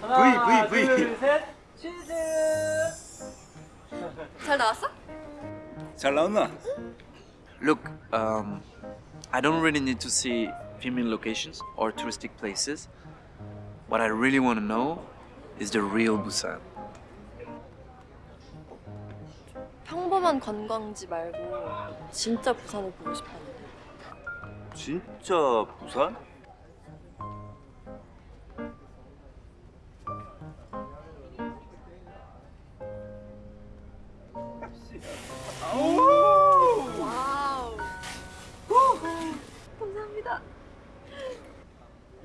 하나, V, V, V. 둘, 셋, 치즈. 잘 나왔어? 잘 나왔나? Look, um, I don't really need to see filming locations or touristic places. What I really want to know is the real Busan. 평범한 관광지 말고 진짜 부산을 보고 싶었는데. 진짜 부산?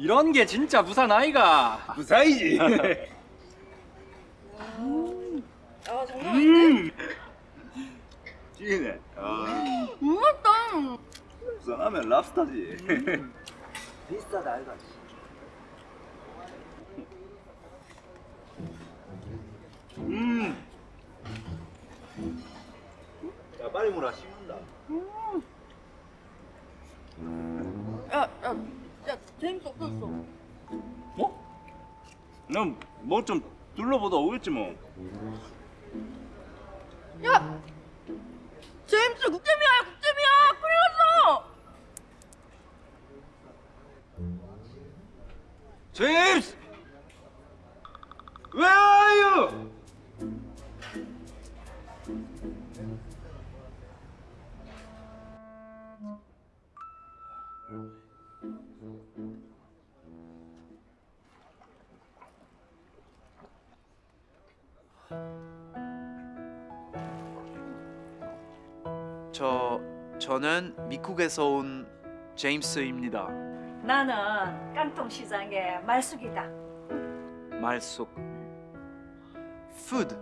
이런 게 진짜 부산 아이가. 부산이지. 아 장난 아닌데? 찌네. 아, 음, 맛있다. 부산 하면 랍스타지. 비싸다 아이가. 음. 야 빨리 물어 식는다. 야, 야, 야, 제임스 없었어. 뭐? 난 뭐 좀 둘러보다 오겠지 뭐. 야, 제임스 국제미야, 국제미야, 큰일 났어. 제임스! 저 저는 미국에서 온 제임스입니다. 나는 깡통 시장의 말숙이다. 말속. Food.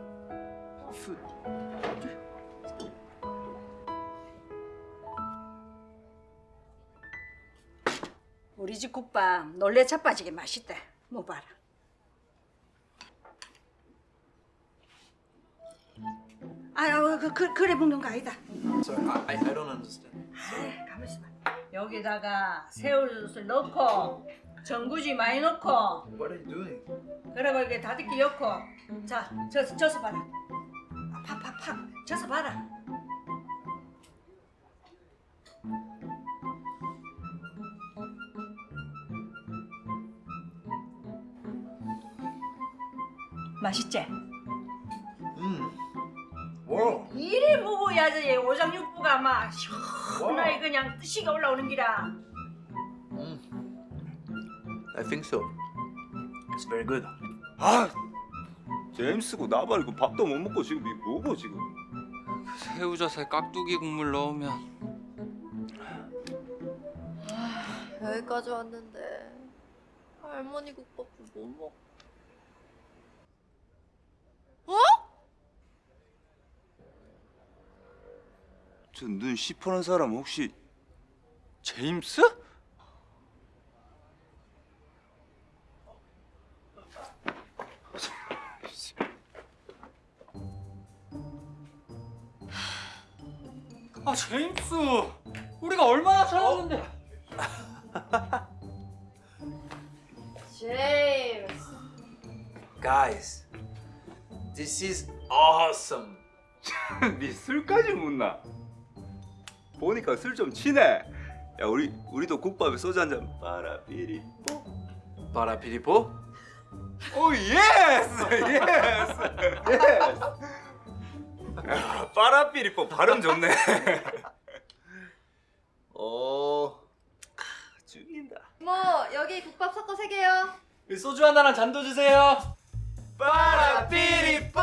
Food. 우리 집 국밥 놀래 자빠지게 맛있다. 뭐 봐라. 아유 그, 그 그래 먹는 거 아니다. Sorry, I, I, don't understand. 아이, 가만 있어 봐. 여기다가 새우젓을 넣고 전구지 많이 넣고 What are you doing? 그리고 이게 다듬기 넣고 자 저, 져서 봐라. 팍팍팍 져서 봐라. 맛있지? 음. 와. 이리 먹어야지 오장육부가 막 시원하게 그냥 뜻이가 올라오는 기라 I think so. It's very good. 아, 제임스고 나발 그 밥도 못 먹고 지금 이 뭐고 지금? 새우젓에 깍두기 국물 넣으면 여기까지 왔는데 할머니 국밥도 못 먹. 저 눈 시퍼런 사람 혹시 제임스? 아 제임스 우리가 얼마나 찾았는데 제임스. Guys, this is awesome. 니 술까지 묵나? 보니까 술 좀 치네. 야 우리 우리도 국밥에 소주 한잔 빠라삐리. 빠라삐리뽀? 오 yes yes yes. 빠라삐리뽀 발음 좋네. 오 죽인다. 뭐 여기 국밥 섞어 세 개요. 소주 하나랑 잔도 주세요. 빠라삐리뽀.